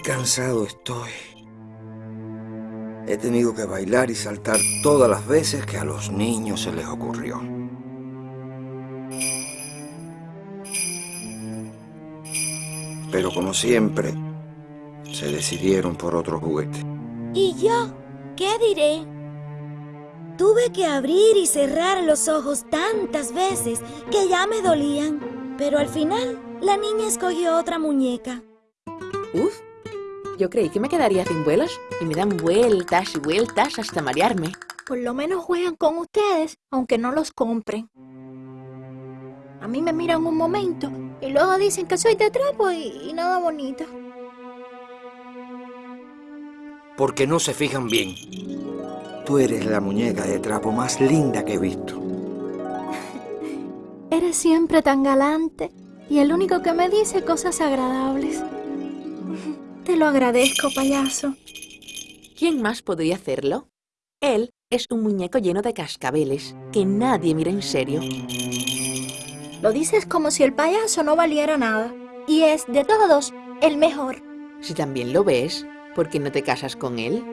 cansado estoy. He tenido que bailar y saltar todas las veces que a los niños se les ocurrió. Pero como siempre, se decidieron por otro juguete. ¿Y yo? ¿Qué diré? Tuve que abrir y cerrar los ojos tantas veces que ya me dolían. Pero al final, la niña escogió otra muñeca. Uf, yo creí que me quedaría sin vuelos y me dan vueltas y vueltas hasta marearme. Por lo menos juegan con ustedes, aunque no los compren. A mí me miran un momento y luego dicen que soy de trapo y, y nada bonito. Porque no se fijan bien. Tú eres la muñeca de trapo más linda que he visto. Eres siempre tan galante y el único que me dice cosas agradables. Te lo agradezco, payaso. ¿Quién más podría hacerlo? Él es un muñeco lleno de cascabeles que nadie mira en serio. Lo dices como si el payaso no valiera nada. Y es, de todos, el mejor. Si también lo ves, ¿por qué no te casas con él?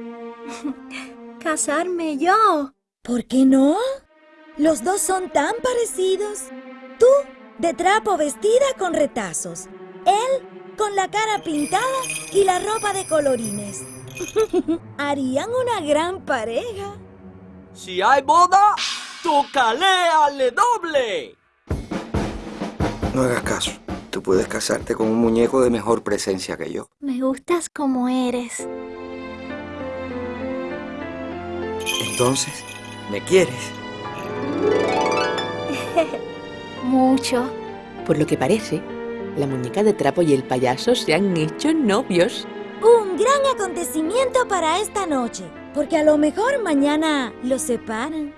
¿Casarme yo? ¿Por qué no? Los dos son tan parecidos. Tú, de trapo vestida con retazos. Él, con la cara pintada y la ropa de colorines. Harían una gran pareja. Si hay boda, tocaleale doble. No hagas caso. Tú puedes casarte con un muñeco de mejor presencia que yo. Me gustas como eres. Entonces, ¿me quieres? Mucho. Por lo que parece, la muñeca de trapo y el payaso se han hecho novios. Un gran acontecimiento para esta noche, porque a lo mejor mañana los separan.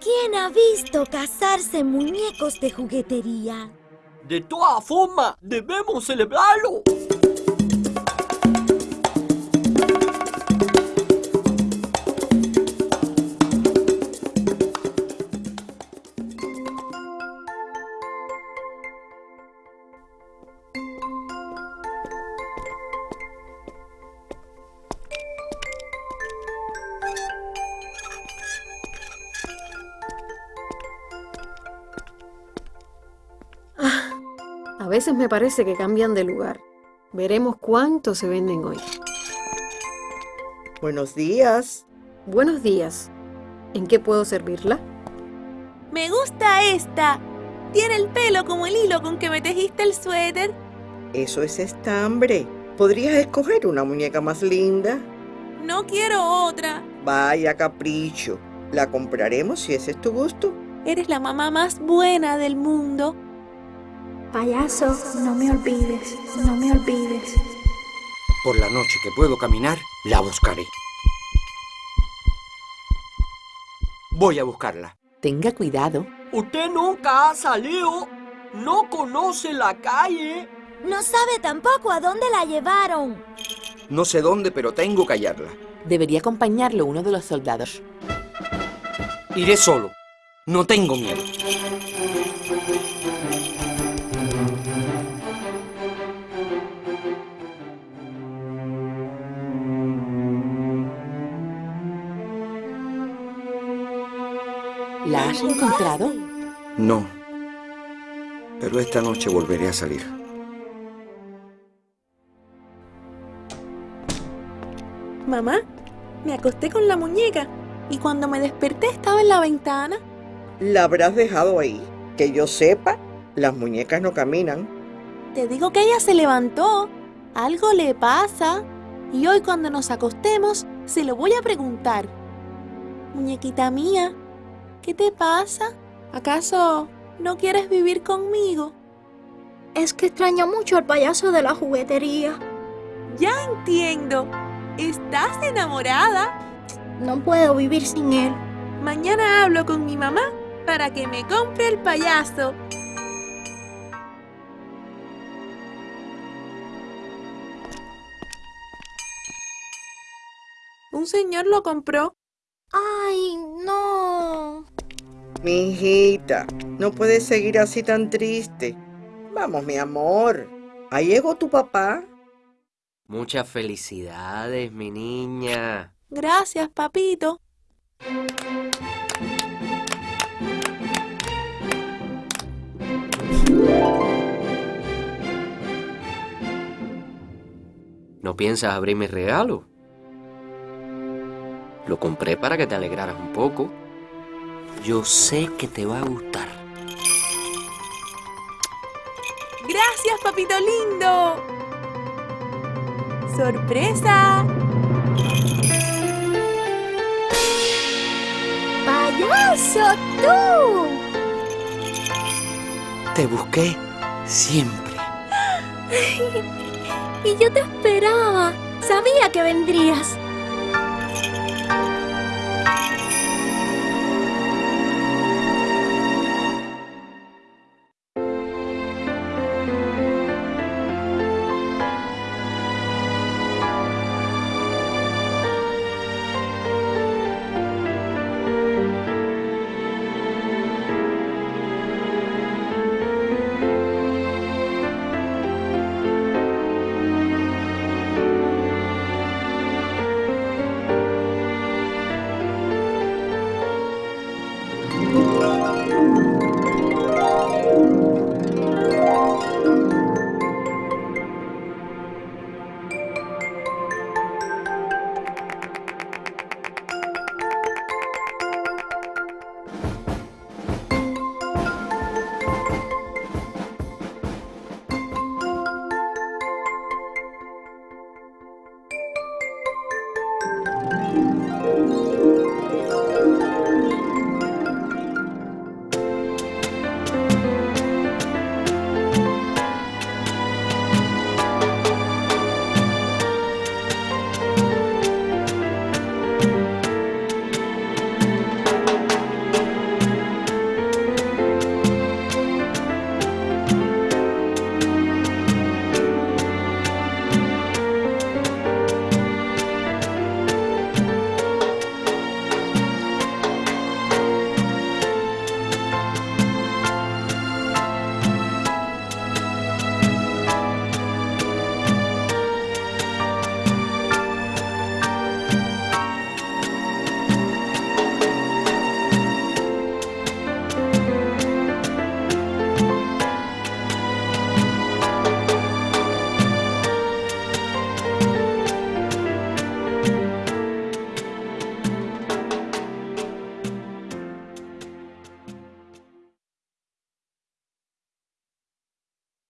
¿Quién ha visto casarse muñecos de juguetería? De todas formas, debemos celebrarlo. Veces me parece que cambian de lugar. Veremos cuánto se venden hoy. Buenos días. Buenos días. ¿En qué puedo servirla? Me gusta esta. Tiene el pelo como el hilo con que me tejiste el suéter. Eso es estambre. ¿Podrías escoger una muñeca más linda? No quiero otra. Vaya capricho. La compraremos si ese es tu gusto. Eres la mamá más buena del mundo. Payaso, no me olvides, no me olvides. Por la noche que puedo caminar, la buscaré. Voy a buscarla. Tenga cuidado. Usted nunca ha salido. No conoce la calle. No sabe tampoco a dónde la llevaron. No sé dónde, pero tengo que hallarla. Debería acompañarlo uno de los soldados. Iré solo. No tengo miedo. Has encontrado? No. Pero esta noche volveré a salir. Mamá, me acosté con la muñeca y cuando me desperté estaba en la ventana. La habrás dejado ahí. Que yo sepa, las muñecas no caminan. Te digo que ella se levantó. Algo le pasa. Y hoy cuando nos acostemos, se lo voy a preguntar. Muñequita mía, ¿qué te pasa? ¿Acaso no quieres vivir conmigo? Es que extraño mucho al payaso de la juguetería. Ya entiendo. ¿Estás enamorada? No puedo vivir sin él. Mañana hablo con mi mamá para que me compre el payaso. Un señor lo compró. Ay. Mi hijita, no puedes seguir así tan triste. Vamos, mi amor. Ahí llegó tu papá. Muchas felicidades, mi niña. Gracias, papito. ¿No piensas abrir mi regalo? Lo compré para que te alegraras un poco. Yo sé que te va a gustar. Gracias, papito lindo. ¡Sorpresa! ¡Payaso, tú! Te busqué siempre. Y yo te esperaba. Sabía que vendrías.